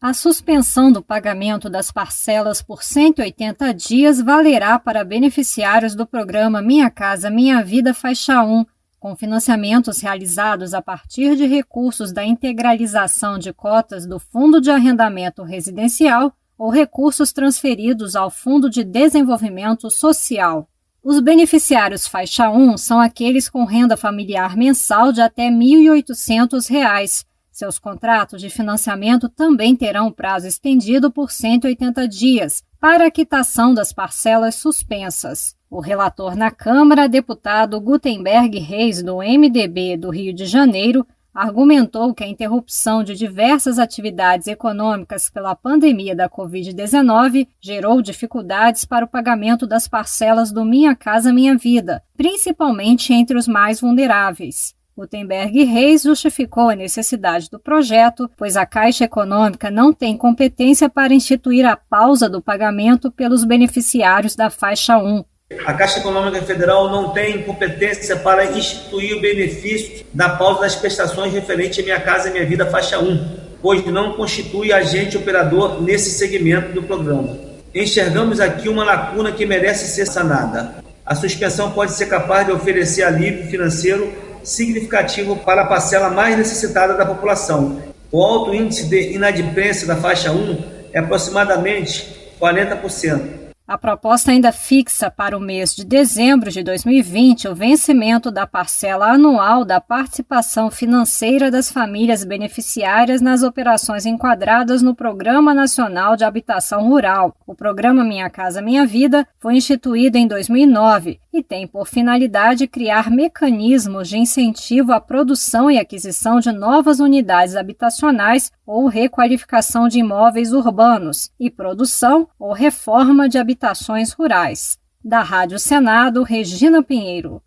A suspensão do pagamento das parcelas por 180 dias valerá para beneficiários do programa Minha Casa Minha Vida Faixa 1, com financiamentos realizados a partir de recursos da integralização de cotas do Fundo de Arrendamento Residencial ou recursos transferidos ao Fundo de Desenvolvimento Social. Os beneficiários faixa 1 são aqueles com renda familiar mensal de até R$ 1.800. Seus contratos de financiamento também terão prazo estendido por 180 dias para a quitação das parcelas suspensas. O relator na Câmara, deputado Gutenberg Reis, do MDB do Rio de Janeiro, argumentou que a interrupção de diversas atividades econômicas pela pandemia da Covid-19 gerou dificuldades para o pagamento das parcelas do Minha Casa Minha Vida, principalmente entre os mais vulneráveis. Gutenberg Reis justificou a necessidade do projeto, pois a Caixa Econômica não tem competência para instituir a pausa do pagamento pelos beneficiários da faixa 1. A Caixa Econômica Federal não tem competência para instituir o benefício da pausa das prestações referente à Minha Casa Minha Vida faixa 1, pois não constitui agente operador nesse segmento do programa. Enxergamos aqui uma lacuna que merece ser sanada. A suspensão pode ser capaz de oferecer alívio financeiro significativo para a parcela mais necessitada da população. O alto índice de inadimplência da faixa 1 é aproximadamente 40%. A proposta ainda fixa para o mês de dezembro de 2020 o vencimento da parcela anual da participação financeira das famílias beneficiárias nas operações enquadradas no Programa Nacional de Habitação Rural. O programa Minha Casa Minha Vida foi instituído em 2009 e tem por finalidade criar mecanismos de incentivo à produção e aquisição de novas unidades habitacionais ou requalificação de imóveis urbanos e produção ou reforma de habitações rurais. Da Rádio Senado, Regina Pinheiro.